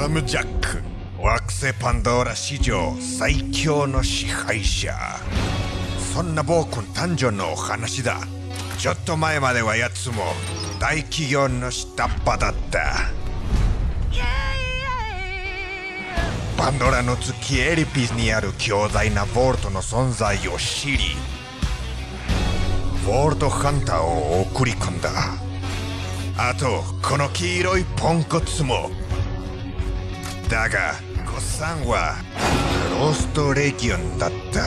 サム・ジャック惑星パンドーラ史上最強の支配者そんな暴君誕生のお話だちょっと前まではやつも大企業の下っ端だった。パンドラの月エリピスにある強大なボルトの存在を知りボルトハンターを送り込んだ。あとこの黄色いポンコツもだがゴッサンはローストレギオンだった。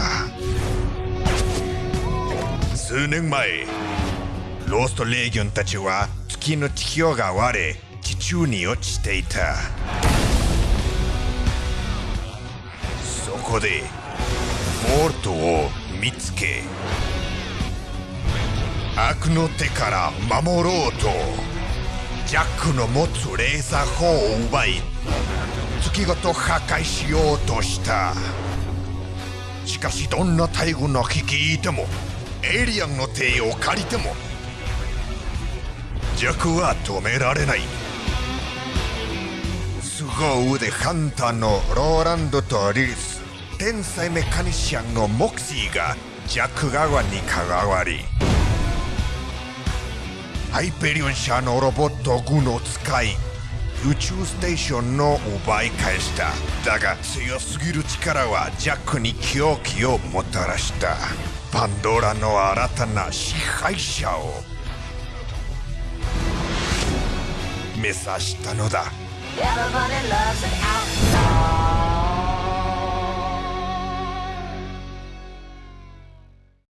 数年前ローストレギオンたちは月の地表が割れ地中に落ちていた。そこでボルトを見つけ悪の手から守ろうとジャックの持つレーザー砲を奪い月ごと破壊しようとした。しかしどんな大軍の率いてもエイリアンの手を借りてもジャックは止められない。凄腕ハンターのローランドとリリス天才メカニシャンのモクシーがジャック側に関わりハイペリオン社のロボット軍を使い宇宙ステーションの奪い返した。だが強すぎる力はジャックに狂気をもたらした。パンドラの新たな支配者を。目指したのだ。